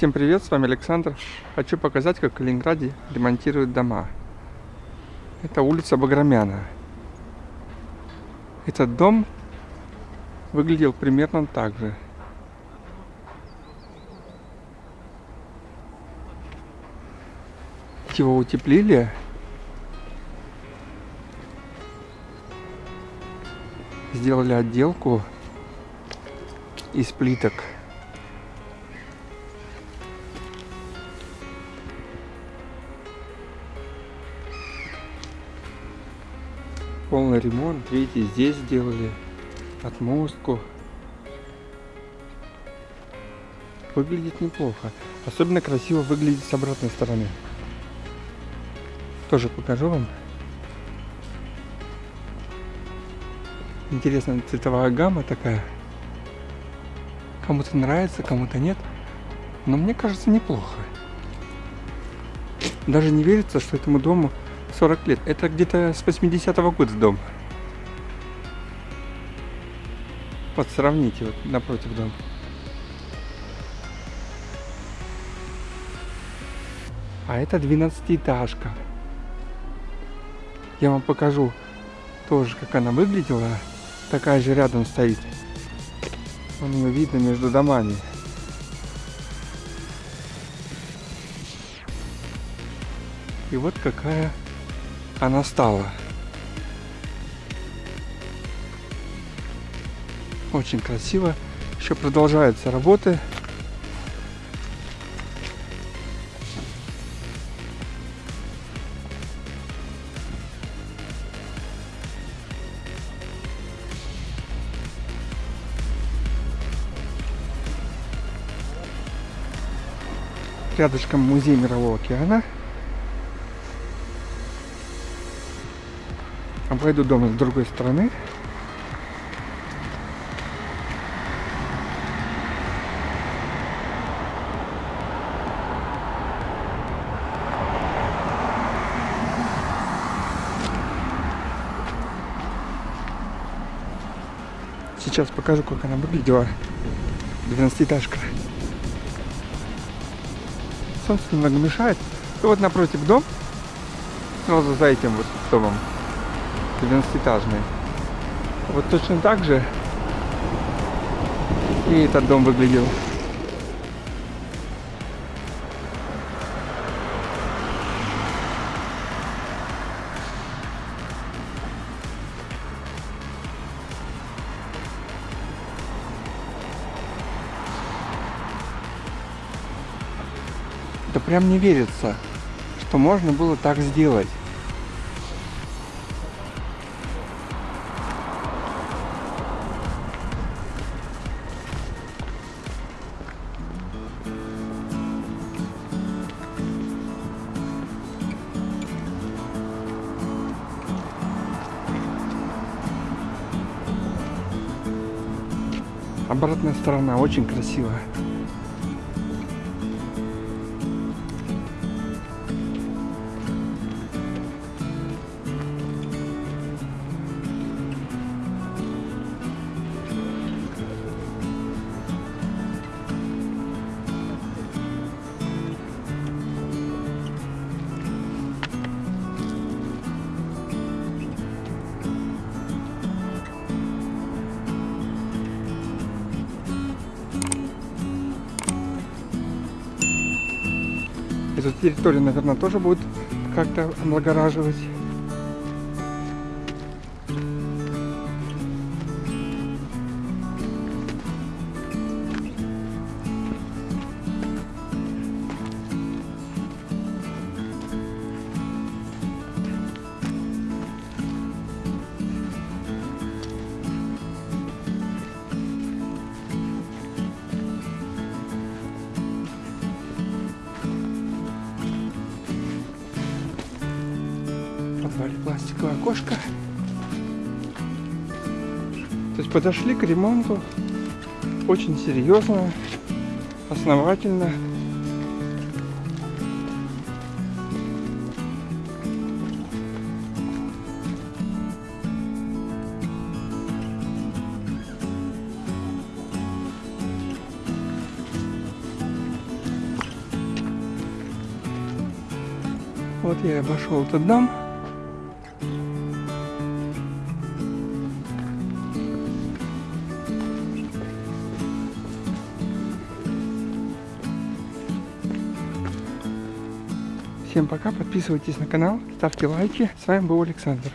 Всем привет, с вами Александр. Хочу показать, как в Калининграде ремонтируют дома. Это улица Баграмяна. Этот дом выглядел примерно так же. Его утеплили. Сделали отделку из плиток. Полный ремонт. Видите, здесь сделали отмостку. Выглядит неплохо. Особенно красиво выглядит с обратной стороны. Тоже покажу вам. Интересная цветовая гамма такая. Кому-то нравится, кому-то нет. Но мне кажется неплохо. Даже не верится, что этому дому 40 лет. Это где-то с 80-го года дом. Вот сравните вот напротив дома. А это 12-этажка. Я вам покажу тоже, как она выглядела. Такая же рядом стоит. Вон ее видно между домами. И вот какая она стала. Очень красиво. Еще продолжаются работы. Рядышком музей Мирового океана. Обойду дом с другой стороны. Сейчас покажу, как она выглядела. 12-этажка. Солнце немного мешает. И вот напротив дом, сразу за этим вот домом, 12-этажный. Вот точно так же и этот дом выглядел. Да прям не верится, что можно было так сделать. Обратная сторона очень красивая. Эту территорию, наверное, тоже будет как-то облагораживать. сделали пластиковое окошко. То есть подошли к ремонту очень серьезно, основательно. Вот я обошел этот дом. Всем пока, подписывайтесь на канал, ставьте лайки. С вами был Александр.